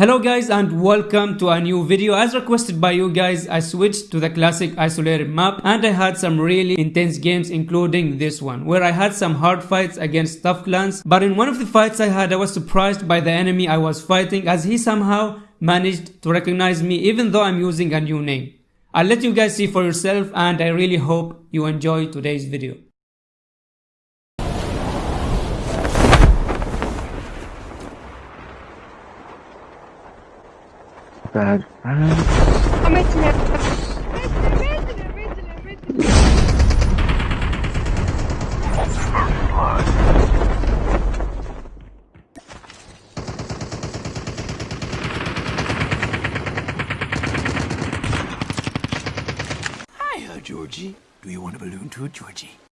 Hello guys and welcome to a new video. As requested by you guys, I switched to the classic isolated map and I had some really intense games including this one where I had some hard fights against tough clans but in one of the fights I had I was surprised by the enemy I was fighting as he somehow managed to recognize me even though I'm using a new name. I'll let you guys see for yourself and I really hope you enjoy today's video. Ahmet'im Ahmet'im Ahmet'im Hiya, Georgie. Do you want a balloon too, Georgie?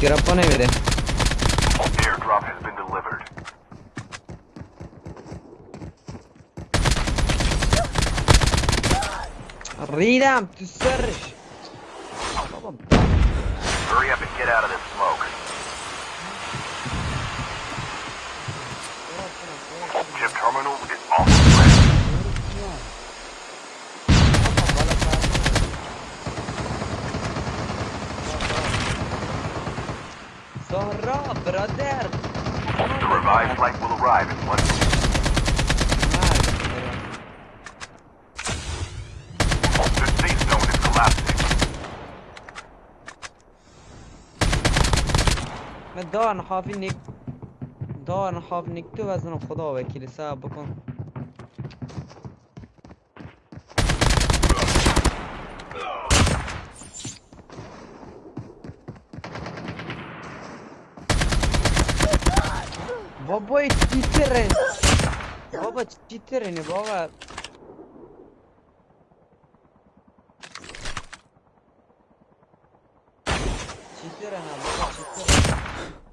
get up Tiroppone vede. Airdrop has been delivered. Arriva, tu sergi. Hurry up and get out of this smoke. Chip terminal is off. زهرا برادر The revived flight will arrive in one minute. The safe zone is collapsing. من دار نحافی نیک دار نحاف نیک تو وزن خدا وکیل صاحب بکن Бобо е читерен. Боба читерен е, Боба. Читерен е, Боба, читерен.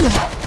Yeah.